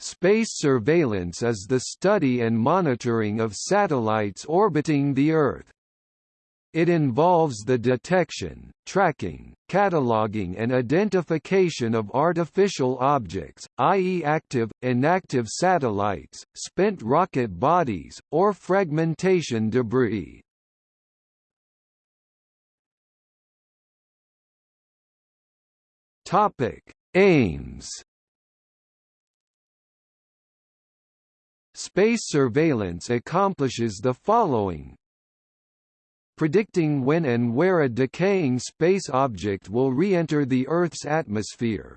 Space surveillance is the study and monitoring of satellites orbiting the Earth. It involves the detection, tracking, cataloging and identification of artificial objects, i.e. active, inactive satellites, spent rocket bodies, or fragmentation debris. Aims Space surveillance accomplishes the following. Predicting when and where a decaying space object will re-enter the Earth's atmosphere,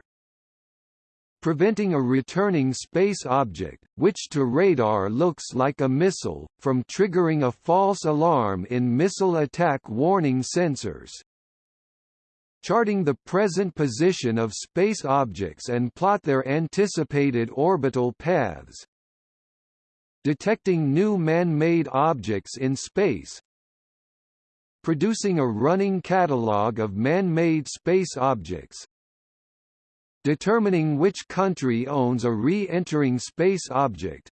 preventing a returning space object, which to radar looks like a missile, from triggering a false alarm in missile attack warning sensors, charting the present position of space objects and plot their anticipated orbital paths, detecting new man-made objects in space, producing a running catalogue of man-made space objects, determining which country owns a re-entering space object,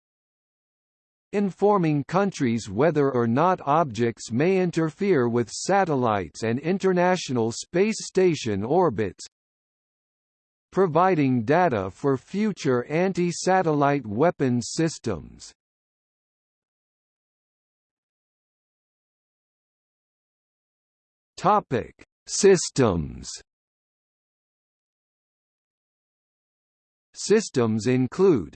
informing countries whether or not objects may interfere with satellites and International Space Station orbits, providing data for future anti-satellite weapons systems. Topic: Systems. Systems include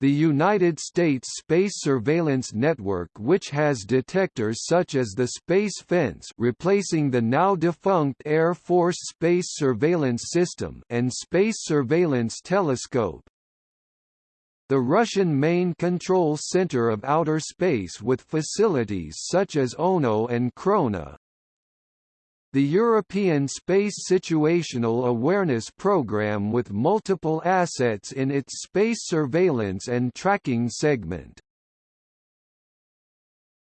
the United States Space Surveillance Network which has detectors such as the Space Fence replacing the now defunct Air Force Space Surveillance System and Space Surveillance Telescope, the Russian main control center of outer space with facilities such as Okno and Krona, the European Space Situational Awareness Programme with multiple assets in its space surveillance and tracking segment.